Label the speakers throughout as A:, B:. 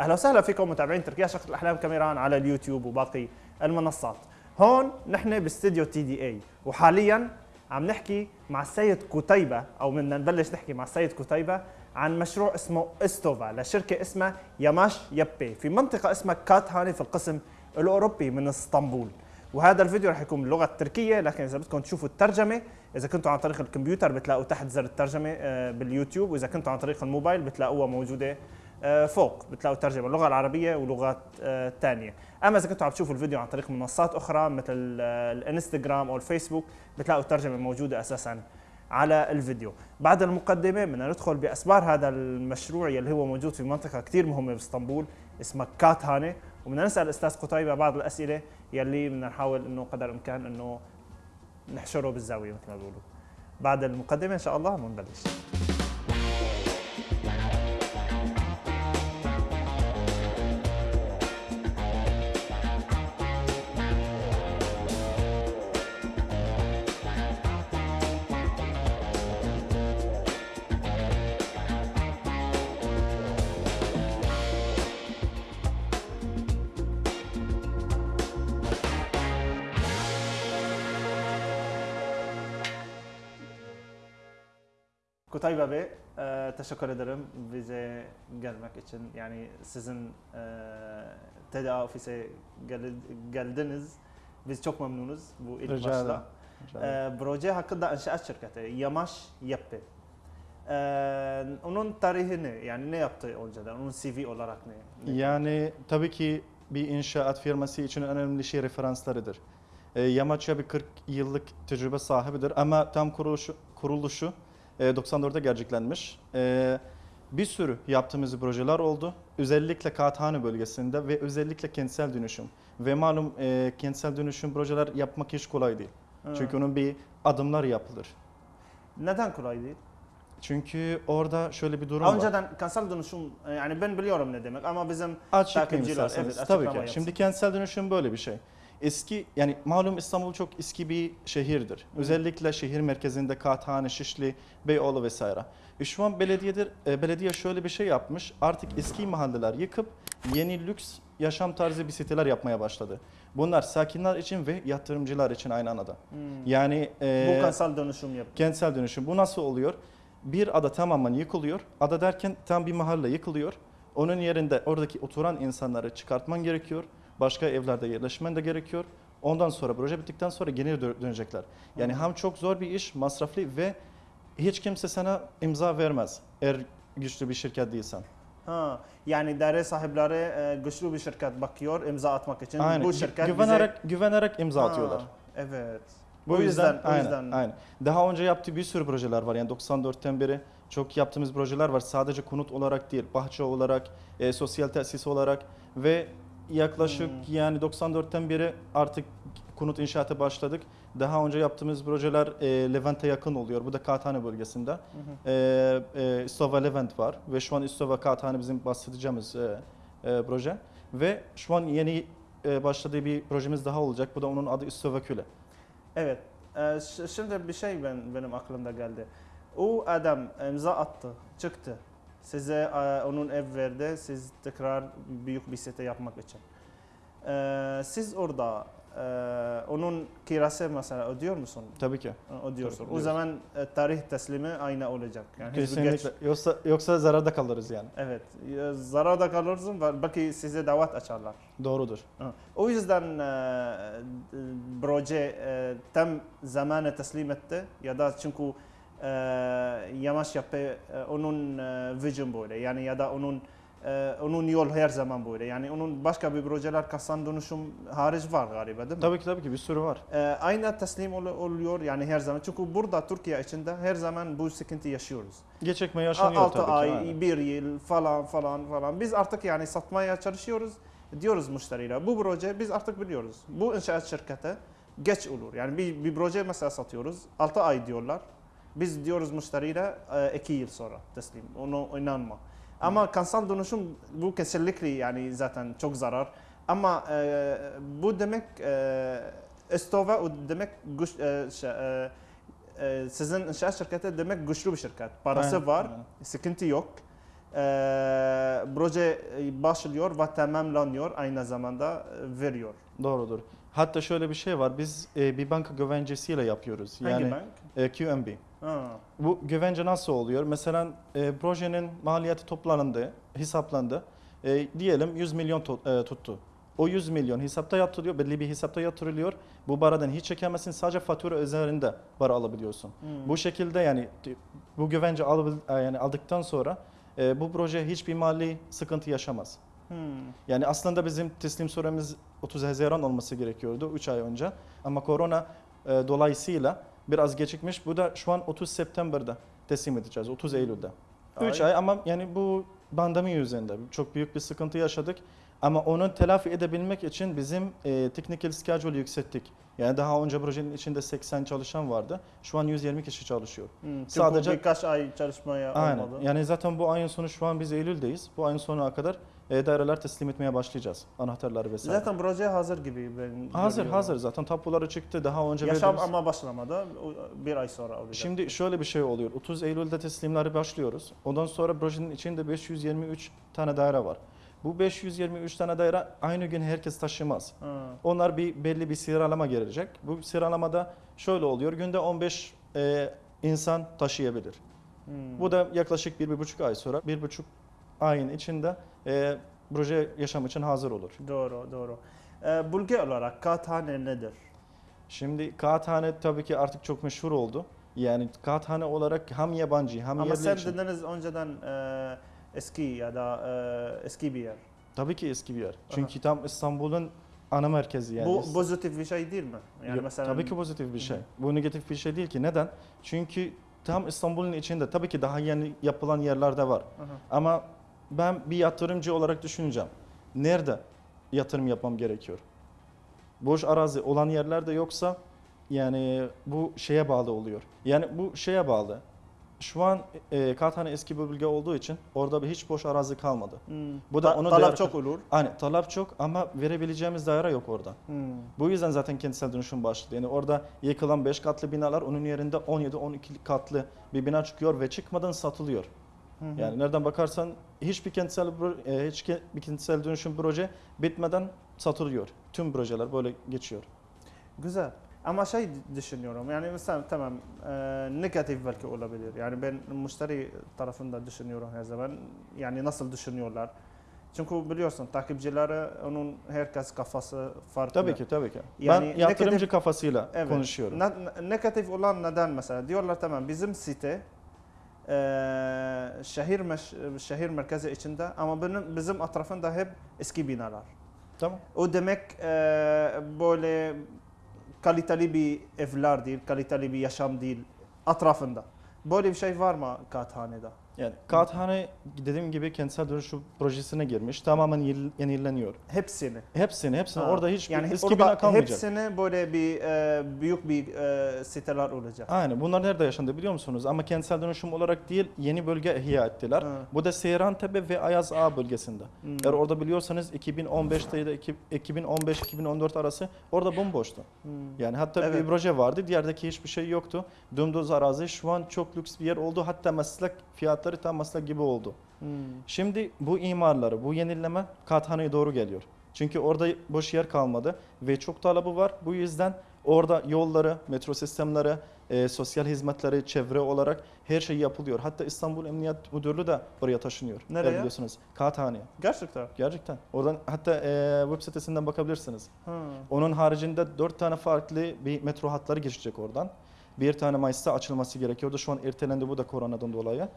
A: أهلا وسهلا فيكم متابعين تركيا شقة الأحلام كاميران على اليوتيوب وباقي المنصات. هون نحن باستديو تي دي اي وحاليا عم نحكي مع السيد كتيبة أو بدنا نبلش نحكي مع السيد كتيبة عن مشروع اسمه إستوفا لشركة اسمها ياماش يبي في منطقة اسمها كاتهاني في القسم الأوروبي من إسطنبول. وهذا الفيديو رح يكون باللغة التركيه لكن إذا بدكم تشوفوا الترجمة إذا كنتوا عن طريق الكمبيوتر بتلاقوا تحت زر الترجمة آه، باليوتيوب وإذا كنتوا عن طريق الموبايل بتلاقوها موجودة آه، فوق بتلاقوا الترجمة اللغة العربية ولغات ثانية أما إذا كنتوا عم تشوفوا الفيديو عن طريق منصات أخرى مثل آه، الإنستغرام أو الفيسبوك بتلاقوا الترجمة موجودة أساسا على الفيديو. بعد المقدمة بدنا ندخل بأسبار هذا المشروع يلي هو موجود في منطقة كثير مهمة باسطنبول اسمها كاتهانه وبدنا نسأل الاستاذ قتيبة بعض الأسئلة يلي بدنا نحاول إنه قدر الإمكان إنه نحشره بالزاوية مثل ما بيقولوا. بعد المقدمة إن شاء الله بنبلش Kutay Bey, e, teşekkür ederim bize gelmek için. Yani sizin e, TDA ofise gel- geldiniz. Biz çok memnunuz bu ilk
B: Rica
A: başta. E, proje hakkında inşaat şirketi Yamaş Yapı. E, onun tarihini yani ne yaptı önceden? Onun CV olarak ne? ne?
B: Yani tabii ki bir inşaat firması için önemli şey referanslarıdır. E, Yamaçya bir 40 yıllık tecrübe sahibidir ama tam kuruluşu, kuruluşu 94'te gerçeklenmiş. E, bir sürü yaptığımız projeler oldu. Özellikle Kağıthane bölgesinde ve özellikle kentsel dönüşüm. Ve malum e, kentsel dönüşüm projeler yapmak hiç kolay değil.
A: Ha.
B: Çünkü onun bir adımlar yapılır.
A: Neden kolay değil?
B: Çünkü orada şöyle bir durum var.
A: Önceden kanser dönüşüm e, yani ben biliyorum ne demek ama bizim
B: Açıklayayım
A: Takipçiler, evet,
B: Tabii ki.
A: yapsın.
B: Şimdi kentsel dönüşüm böyle bir şey. Eski yani malum İstanbul çok eski bir şehirdir. Özellikle şehir merkezinde Kağıthane, Şişli, Beyoğlu vesaire. E şu an belediyedir, e, belediye şöyle bir şey yapmış. Artık eski mahalleler yıkıp yeni lüks yaşam tarzı bir siteler yapmaya başladı. Bunlar sakinler için ve yatırımcılar için aynı anda.
A: Hmm.
B: Yani e,
A: bu kanser dönüşüm yaptı.
B: kentsel dönüşüm. Bu nasıl oluyor? Bir ada tamamen yıkılıyor. Ada derken tam bir mahalle yıkılıyor. Onun yerinde oradaki oturan insanları çıkartman gerekiyor. Başka evlerde yerleşmen de gerekiyor. Ondan sonra proje bittikten sonra geri dö- dönecekler. Yani hem çok zor bir iş, masraflı ve hiç kimse sana imza vermez eğer güçlü bir şirket değilsen.
A: Ha, yani daire sahipleri e, güçlü bir şirket bakıyor imza atmak için.
B: Aynen.
A: Bu şirket
B: güvenerek güvenerek imza
A: bize...
B: atıyorlar.
A: Ha, evet.
B: Bu
A: o
B: yüzden,
A: yüzden,
B: aynen,
A: yüzden.
B: aynen. Daha önce yaptığı bir sürü projeler var. Yani 94'ten beri çok yaptığımız projeler var. Sadece konut olarak değil, bahçe olarak, e, sosyal tesis olarak ve yaklaşık
A: Hmm.
B: yani 94'ten beri artık konut inşaatı başladık. Daha önce yaptığımız projeler e, Levent'e yakın oluyor. Bu da Kağıthane bölgesinde.
A: Hı hı.
B: E, e, İstova Levent var ve şu an İstova Kağıthane bizim bahsedeceğimiz e, e, proje. Ve şu an yeni e, başladığı bir projemiz daha olacak. Bu da onun adı İstova Küle.
A: Evet. E, şimdi bir şey ben, benim aklımda geldi. O adam imza attı, çıktı. Size e, onun ev verdi, siz tekrar büyük bir site yapmak için. E, siz orada e, onun kirası mesela ödüyor musun?
B: Tabii ki.
A: Ödüyorsun.
B: Tabii,
A: o zaman tarih teslimi aynı olacak. Yani
B: Kesinlikle.
A: geç-
B: Yoksa yoksa zararda kalırız yani.
A: Evet. Zararda kalırsın ve belki size davet açarlar.
B: Doğrudur.
A: O yüzden proje tam zamanı teslim etti ya da çünkü e, yavaş yapı e, onun e, vision böyle yani ya da onun e, onun yol her zaman böyle yani onun başka bir projeler kasan dönüşüm hariç var galiba değil mi?
B: Tabii ki tabii ki bir sürü var.
A: E, aynı teslim ol- oluyor yani her zaman çünkü burada Türkiye içinde her zaman bu sıkıntı yaşıyoruz.
B: Geçekme yaşanıyor
A: 6
B: tabii ki.
A: ay,
B: aynen.
A: 1 yıl falan falan falan. Biz artık yani satmaya çalışıyoruz. Diyoruz müşteriyle bu proje biz artık biliyoruz. Bu inşaat şirketi geç olur. Yani bir, bir proje mesela satıyoruz. 6 ay diyorlar. Biz diyoruz müşteriyle 2 yıl sonra teslim. Onu inanma. Ama kansal dönüşüm bu kesinlikle yani zaten çok zarar. Ama e, bu demek e, Estova o demek güç, e, şey, e, e, sizin inşaat şirketi demek güçlü bir şirket. Parası
B: Aynen,
A: var,
B: aynen.
A: sıkıntı yok. proje başlıyor ve tamamlanıyor aynı zamanda e, veriyor.
B: Doğrudur. Hatta şöyle bir şey var. Biz e, bir banka güvencesiyle yapıyoruz.
A: Hangi
B: Yani
A: bank?
B: e, QNB.
A: Ha.
B: Bu güvence nasıl oluyor? Mesela e, projenin maliyeti toplandı, hesaplandı. E, diyelim 100 milyon tu- e, tuttu. O 100 milyon hesapta yatırılıyor, belli bir hesapta yatırılıyor. Bu paradan hiç çekemezsin, sadece fatura üzerinde para alabiliyorsun.
A: Hmm.
B: Bu şekilde yani bu güvence alabil- e, yani aldıktan sonra e, bu proje hiçbir mali sıkıntı yaşamaz.
A: Hmm.
B: Yani aslında bizim teslim süremiz 30 Haziran olması gerekiyordu 3 ay önce. Ama korona e, dolayısıyla biraz gecikmiş. Bu da şu an 30 September'da teslim edeceğiz, 30 Eylül'de. 3
A: Ay.
B: ama yani bu pandemi yüzünden çok büyük bir sıkıntı yaşadık. Ama onu telafi edebilmek için bizim e, technical schedule yükselttik. Yani daha önce projenin içinde 80 çalışan vardı. Şu an 120 kişi çalışıyor.
A: Hmm.
B: Sadece-
A: birkaç ay çalışmaya
B: Aynen.
A: olmadı.
B: Yani zaten bu ayın sonu şu an biz Eylül'deyiz. Bu ayın sonuna kadar e, daireler teslim etmeye başlayacağız. Anahtarları vesaire.
A: Zaten proje hazır gibi ben
B: Hazır
A: görüyorum.
B: hazır zaten tapuları çıktı daha önce
A: Yaşam
B: verdiğimiz-
A: ama başlamadı. Bir ay sonra olacak.
B: Şimdi şöyle bir şey oluyor. 30 Eylül'de teslimleri başlıyoruz. Ondan sonra projenin içinde 523 tane daire var. Bu 523 tane daire aynı gün herkes taşımaz.
A: Ha.
B: Onlar bir belli bir sıralama gelecek. Bu sıralamada şöyle oluyor. Günde 15 e, insan taşıyabilir.
A: Hmm.
B: Bu da yaklaşık bir, bir buçuk ay sonra, bir buçuk ayın içinde e, proje yaşam için hazır olur.
A: Doğru, doğru. Ee, Bulge olarak kağıthane nedir?
B: Şimdi kağıthane tabii ki artık çok meşhur oldu. Yani kağıthane olarak hem yabancı hem
A: Ama
B: yerli
A: sen
B: için.
A: dediniz önceden e, eski ya da e, eski bir yer.
B: Tabii ki eski bir yer. Çünkü tam İstanbul'un ana merkezi yani.
A: Bu pozitif bir şey değil mi? Yani
B: Yok,
A: mesela
B: Tabii ki pozitif bir şey. Bu negatif bir şey değil ki. Neden? Çünkü tam İstanbul'un içinde tabii ki daha yeni yapılan yerler de var.
A: Aha.
B: Ama ben bir yatırımcı olarak düşüneceğim. Nerede yatırım yapmam gerekiyor? Boş arazi olan yerlerde yoksa yani bu şeye bağlı oluyor. Yani bu şeye bağlı. Şu an e, Kağıthane eski bir bölge olduğu için orada bir hiç boş arazi kalmadı.
A: Hmm.
B: Bu da
A: Ta-
B: onun
A: talep çok olur.
B: Hani talep çok ama verebileceğimiz daire yok orada.
A: Hmm.
B: Bu yüzden zaten kentsel dönüşüm başladı. Yani orada yıkılan 5 katlı binalar onun yerinde 17-12 katlı bir bina çıkıyor ve çıkmadan satılıyor.
A: Hı hı.
B: Yani nereden bakarsan hiçbir kentsel e, hiç ke- bir kentsel dönüşüm proje bitmeden satılıyor. Tüm projeler böyle geçiyor.
A: Güzel. Ama şey düşünüyorum yani mesela tamam e, negatif belki olabilir. Yani ben müşteri tarafında düşünüyorum her zaman. Yani nasıl düşünüyorlar. Çünkü biliyorsun takipçileri onun herkes kafası farklı.
B: Tabii ki tabii ki.
A: Yani
B: ben yatırımcı
A: negatif-
B: kafasıyla
A: Evet.
B: konuşuyorum.
A: Ne- negatif olan neden mesela? Diyorlar tamam bizim site e, şehir meş- şehir merkezi içinde ama benim bizim etrafında hep eski binalar.
B: Tamam.
A: O demek e, böyle kaliteli bir evler değil, kaliteli bir yaşam değil etrafında. Böyle bir şey var mı Kağıthane'de?
B: Yani Kağıthane dediğim gibi kentsel dönüşüm projesine girmiş. Tamamen yeni- yenileniyor.
A: Hepsini.
B: Hepsini, hepsini.
A: Ha.
B: Orada hiç
A: yani
B: eski
A: orada
B: bina kalmayacak.
A: hepsini böyle bir e, büyük bir e, siteler olacak.
B: Aynen. Bunlar nerede yaşandı biliyor musunuz? Ama kentsel dönüşüm olarak değil, yeni bölge ihya ettiler.
A: Ha.
B: Bu da Seyrantepe ve Ayaz Ağa bölgesinde.
A: Hmm.
B: Eğer orada biliyorsanız 2015'te ya da iki- 2015-2014 arası orada bomboştu.
A: Hmm.
B: Yani hatta
A: Evet.
B: bir proje vardı, diğerdeki hiçbir şey yoktu. Dümdüz arazi şu an çok lüks bir yer oldu. Hatta meslek fiyatları tam meslek gibi oldu.
A: Hmm.
B: Şimdi bu imarları, bu yenileme Kağıthane'ye doğru geliyor. Çünkü orada boş yer kalmadı ve çok talebi var. Bu yüzden orada yolları, metro sistemleri, e, sosyal hizmetleri, çevre olarak her şey yapılıyor. Hatta İstanbul Emniyet Müdürlüğü de oraya taşınıyor.
A: Nereye?
B: Eğer Biliyorsunuz. Kağıthane'ye.
A: Gerçekten.
B: Gerçekten. Oradan hatta e, web sitesinden bakabilirsiniz.
A: Ha.
B: Onun haricinde dört tane farklı bir metro hatları geçecek oradan. Bir tane Mayıs'ta açılması gerekiyordu. Şu an ertelendi bu da koronadan dolayı.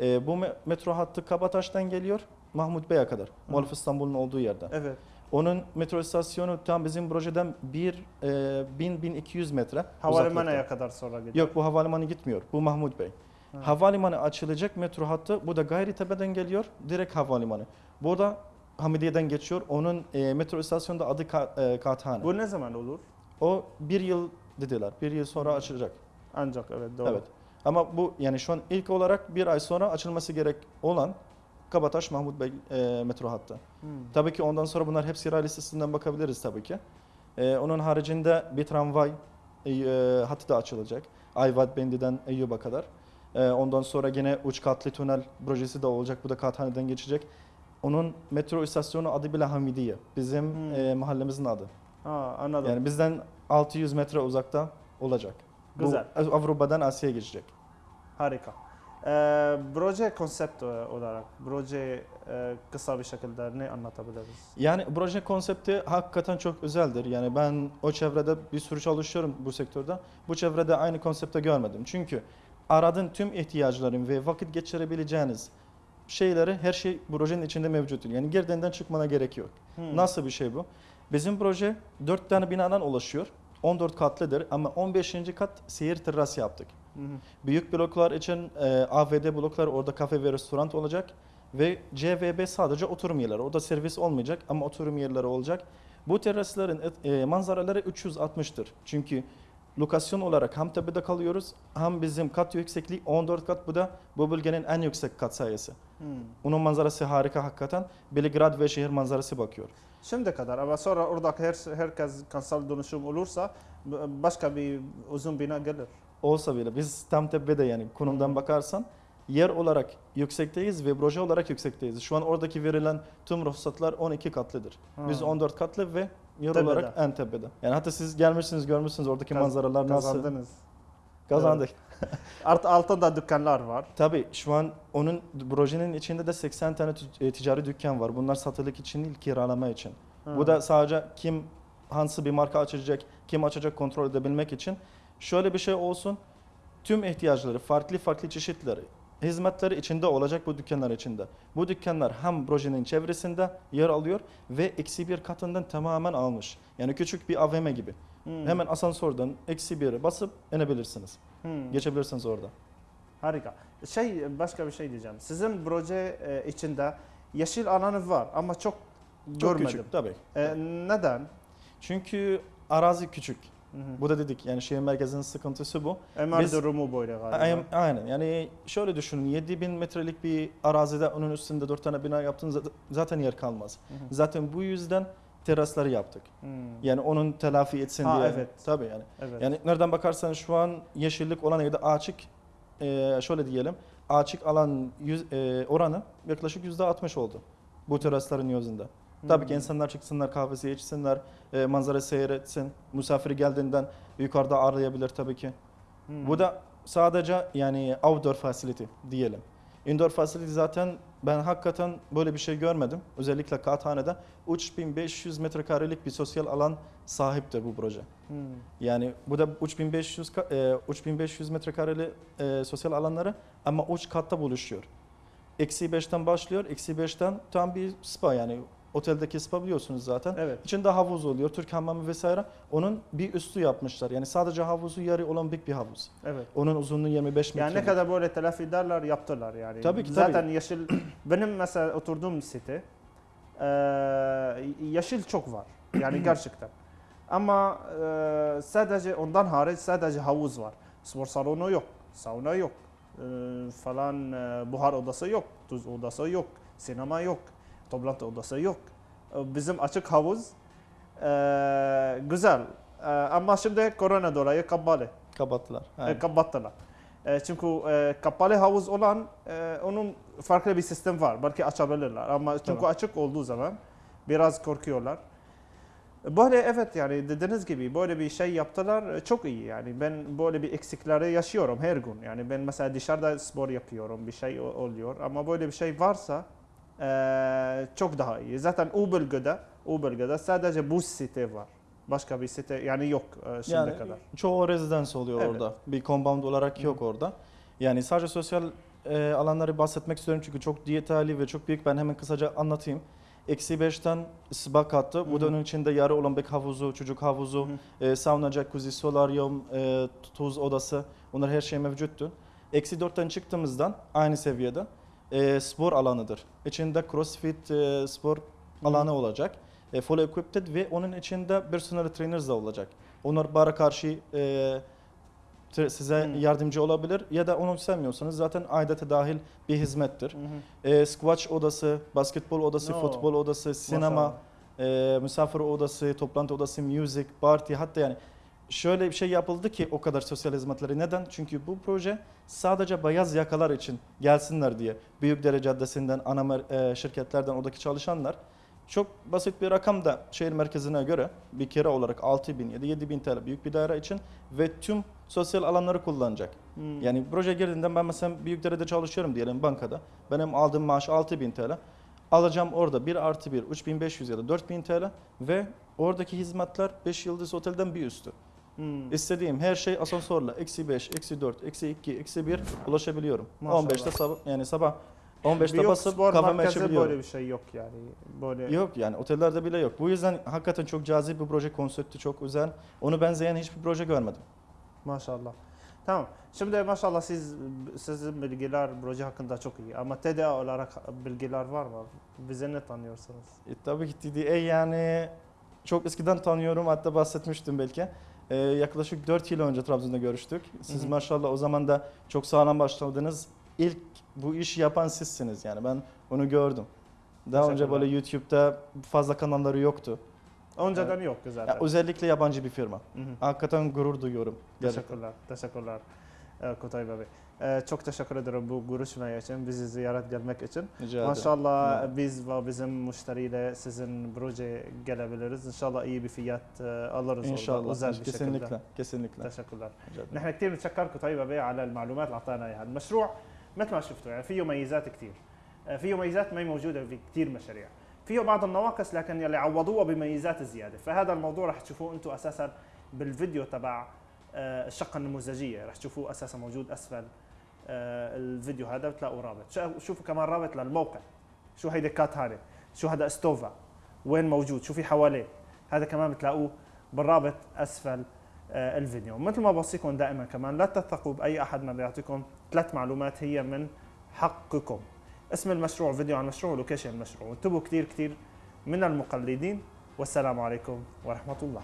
B: E, bu me- metro hattı Kabataş'tan geliyor Mahmut Bey'e kadar. Muhalif İstanbul'un olduğu yerde.
A: Evet.
B: Onun metro istasyonu tam bizim projeden 1 e, 1000-1200 metre
A: Havalimanı'ya kadar sonra gidiyor.
B: Yok bu havalimanı gitmiyor. Bu Mahmut Bey.
A: Ha.
B: Havalimanı açılacak metro hattı. Bu da Gayrettepe'den geliyor. Direkt havalimanı. Bu da Hamidiye'den geçiyor. Onun e, metro istasyonu da adı Ka- e, Kağıthane.
A: Bu ne zaman olur?
B: O bir yıl dediler. Bir yıl sonra açılacak.
A: Ancak evet doğru.
B: Evet. Ama bu yani şu an ilk olarak bir ay sonra açılması gerek olan Kabataş Mahmut Bey e, metro hattı.
A: Hmm.
B: Tabii ki ondan sonra bunlar hepsi raylı listesinden bakabiliriz tabii ki. Ee, onun haricinde bir tramvay e, hattı da açılacak. Ayvat Bendi'den Eyyub'a kadar. Ee, ondan sonra yine uç katlı tünel projesi de olacak. Bu da Kağıthane'den geçecek. Onun metro istasyonu adı bile Hamidiye. Bizim
A: Hmm.
B: e, mahallemizin adı.
A: Ha anladım.
B: Yani bizden 600 metre uzakta olacak.
A: Güzel.
B: Bu Avrupa'dan Asya'ya geçecek.
A: Harika. Ee, proje konsept olarak, proje e, kısa bir şekilde ne anlatabiliriz?
B: Yani proje konsepti hakikaten çok özeldir. Yani ben o çevrede bir sürü çalışıyorum bu sektörde. Bu çevrede aynı konsepte görmedim. Çünkü aradığın tüm ihtiyaçların ve vakit geçirebileceğiniz şeyleri her şey projenin içinde mevcuttur. Yani girdenden çıkmana gerek yok.
A: Hmm.
B: Nasıl bir şey bu? Bizim proje 4 tane binadan oluşuyor. 14 katlıdır ama 15. kat seyir terası yaptık.
A: Hı hı.
B: Büyük bloklar için e, AVD bloklar orada kafe ve restoran olacak ve CVB sadece oturum yerleri. Orada servis olmayacak ama oturum yerleri olacak. Bu terasların e, manzaraları 360'tır. Çünkü lokasyon olarak hem tepede kalıyoruz hem bizim kat yüksekliği 14 kat bu da bu bölgenin en yüksek kat sayısı.
A: Hmm.
B: Onun manzarası harika hakikaten. Belgrad ve şehir manzarası bakıyor.
A: Şimdi kadar ama sonra oradaki her, herkes kansal dönüşüm olursa başka bir uzun bina gelir.
B: Olsa bile biz tam tepede yani konumdan bakarsan yer olarak yüksekteyiz ve proje olarak yüksekteyiz. Şu an oradaki verilen tüm ruhsatlar 12 katlıdır. Biz
A: Ha.
B: 14 katlı ve yer
A: Tepede.
B: olarak en tepede. Yani hatta siz gelmişsiniz görmüşsünüz oradaki
A: Kaz-
B: manzaralar nasıl.
A: Kazandınız.
B: Kazandık.
A: Art, altında dükkanlar var.
B: Tabii şu an onun projenin içinde de 80 tane e, ticari dükkan var. Bunlar satılık için değil kiralama için.
A: Ha.
B: Bu da sadece kim hansı bir marka açacak, kim açacak kontrol edebilmek için. Şöyle bir şey olsun. Tüm ihtiyaçları, farklı farklı çeşitleri, hizmetleri içinde olacak bu dükkanlar içinde. Bu dükkanlar hem projenin çevresinde yer alıyor ve eksi bir katından tamamen almış. Yani küçük bir AVM gibi.
A: Hmm.
B: Hemen asansörden eksi bire basıp inebilirsiniz.
A: Hmm.
B: Geçebilirsiniz orada.
A: Harika. Şey başka bir şey diyeceğim. Sizin proje e, içinde yeşil alanı var ama çok,
B: Çok
A: görmedim.
B: küçük tabii.
A: E, neden?
B: Çünkü arazi küçük.
A: Hı hı.
B: Bu da dedik yani şehir merkezinin sıkıntısı bu.
A: Emar
B: Biz-
A: durumu böyle galiba.
B: Aynen, aynen. Yani şöyle düşünün 7000 metrelik bir arazide onun üstünde 4 tane bina yaptığınız zaten yer kalmaz.
A: Hı hı.
B: Zaten bu yüzden terasları yaptık.
A: Hmm.
B: Yani onun telafi etsin
A: Ha,
B: diye.
A: evet.
B: Tabii yani.
A: Evet.
B: Yani nereden bakarsan şu an yeşillik olan yerde açık e, şöyle diyelim açık alan yüz, e, oranı yaklaşık %60 oldu bu terasların yüzünde. Tabii ki
A: Hmm.
B: insanlar çıksınlar kahvesi içsinler, e, manzara seyretsin. Misafir geldiğinden yukarıda ağırlayabilir tabii ki.
A: Hmm.
B: Bu da sadece yani outdoor facility diyelim. Indoor facility zaten ben hakikaten böyle bir şey görmedim. Özellikle Kağıthane'de 3500 metrekarelik bir sosyal alan sahiptir bu proje.
A: Hmm.
B: Yani bu da 3500 ka- e, 3500 metrekareli e, sosyal alanları ama uç katta buluşuyor. Eksi 5'ten başlıyor. Eksi 5'ten tam bir spa yani oteldeki spa biliyorsunuz zaten.
A: Evet.
B: İçinde havuz oluyor, Türk hamamı vesaire. Onun bir üstü yapmışlar. Yani sadece havuzu yarı olan büyük bir havuz.
A: Evet.
B: Onun uzunluğu 25 metre.
A: Yani ne kadar böyle telafi ederler yaptılar yani.
B: Tabii ki,
A: Zaten yeşil benim mesela oturduğum site e, yeşil çok var. Yani gerçekten. Ama e, sadece ondan hariç sadece havuz var. Spor salonu yok, sauna yok, e, falan e, buhar odası yok, tuz odası yok, sinema yok, toplantı odası yok. E, Bizim açık havuz e, güzel. E, ama şimdi korona dolayı kapalı.
B: kapattılar.
A: E, kapattılar. E, çünkü e, kapalı havuz olan e, onun farklı bir sistem var. Belki açabilirler ama çünkü
B: Tamam.
A: açık olduğu zaman biraz korkuyorlar. Böyle evet yani dediğiniz gibi böyle bir şey yaptılar e, çok iyi yani ben böyle bir eksikleri yaşıyorum her gün yani ben mesela dışarıda spor yapıyorum bir şey oluyor ama böyle bir şey varsa çok daha iyi zaten o bölgede o bölgede sadece bu site var başka bir site yani yok e, şimdiye
B: Yani
A: kadar.
B: çoğu rezidans oluyor
A: Evet.
B: orada. Bir compound olarak yok orada. Yani sadece sosyal e, alanları bahsetmek istiyorum çünkü çok detaylı ve çok büyük. Ben hemen kısaca anlatayım. Eksi 5'ten spa kattı. Bu da
A: Hı hı.
B: onun içinde yarı olimpik havuzu, çocuk havuzu, e, sauna, jacuzzi, solaryum, e, tuz odası. Bunlar her şey mevcuttu. Eksi 4'ten çıktığımızdan aynı seviyede e, spor alanıdır. İçinde crossfit e, spor alanı olacak. E, full equipped ve onun içinde personal trainers da olacak. Onlar bara karşı e, size
A: Hmm.
B: yardımcı olabilir ya da onu sevmiyorsanız zaten aidete dahil bir hizmettir.
A: Hı hı.
B: E, squash odası, basketbol odası,
A: No.
B: futbol odası, sinema,
A: Maşallah.
B: e, misafir odası, toplantı odası, music, party hatta yani şöyle bir şey yapıldı ki o kadar sosyal hizmetleri. Neden? Çünkü bu proje sadece beyaz yakalar için gelsinler diye. Büyükdere Caddesi'nden, ana e, şirketlerden oradaki çalışanlar çok basit bir rakam da şehir merkezine göre bir kere olarak 6 bin ya da 7 bin TL büyük bir daire için ve tüm sosyal alanları kullanacak.
A: Hmm.
B: Yani proje girdiğinde ben mesela Büyükdere'de çalışıyorum diyelim bankada. Benim aldığım maaş 6 bin TL. Alacağım orada 1 artı 1 3500 ya da 4000 TL ve oradaki hizmetler 5 yıldız otelden bir üstü.
A: Hmm.
B: İstediğim her şey asansörle eksi 5, eksi 4, eksi 2, eksi 1 ulaşabiliyorum.
A: Maşallah.
B: 15'te sabah yani sabah 15'te
A: Bir yok
B: basıp
A: spor
B: kafamı
A: merkezi
B: açabiliyorum.
A: böyle bir şey yok yani. Böyle
B: Yok yani otellerde bile yok. Bu yüzden hakikaten çok cazip bir proje, konsepti çok güzel. Onu benzeyen hiçbir proje görmedim.
A: maşallah. Tamam. Şimdi maşallah siz sizin bilgiler proje hakkında çok iyi ama TDA olarak bilgiler var mı? Bize ne tanıyorsunuz?
B: E, tabii ki TDA yani çok eskiden tanıyorum hatta bahsetmiştim belki. E, yaklaşık 4 yıl önce Trabzon'da görüştük. Siz
A: Hı hı.
B: maşallah o zaman da çok sağlam başladınız. İlk bu işi yapan sizsiniz yani ben onu gördüm. Daha önce böyle YouTube'da fazla kanalları yoktu.
A: Önceden yoktu zaten.
B: Ya, özellikle yabancı bir firma.
A: Hı hı.
B: Hakikaten gurur duyuyorum. Gerçekten.
A: Teşekkürler. Teşekkürler. Kutay Bey. Ee, çok teşekkür ederim bu görüşme için, bizi ziyaret gelmek için.
B: Rica.
A: Maşallah
B: Evet.
A: biz ve bizim müşteriyle sizin proje gelebiliriz. İnşallah iyi bir fiyat e, alırız orada.
B: İnشاء
A: özel
B: الله
A: bir şekilde.
B: kesinlikle kesinlikle. ederim.
A: نحن كثير بنتشكر كتيبة بيه على المعلومات اللي اعطانا اياها المشروع مثل ما شفتوا يعني فيه ميزات كثير آه، فيه ميزات ما هي موجوده في كثير مشاريع فيه بعض النواقص لكن يلي عوضوها بميزات زياده فهذا الموضوع رح تشوفوه أنتم أساسا بالفيديو تبع آه، الشقة النموذجية. رح تشوفوه أساسا موجود أسفل آه، الفيديو هذا بتلاقوا رابط. شوفوا كمان رابط للموقع. شو هيدي كات هاري شو هذا أستوفا؟ وين موجود؟ شو في حواليه؟ هذا كمان بتلاقوه بالرابط أسفل آه، الفيديو. مثل ما بوصيكم دائما كمان لا تثقوا بأي أحد ما بيعطيكم ثلاث معلومات هي من حقكم. اسم المشروع فيديو عن المشروع ولوكيشن المشروع. وانتبهوا كثير كثير من المقلدين. والسلام عليكم ورحمة الله.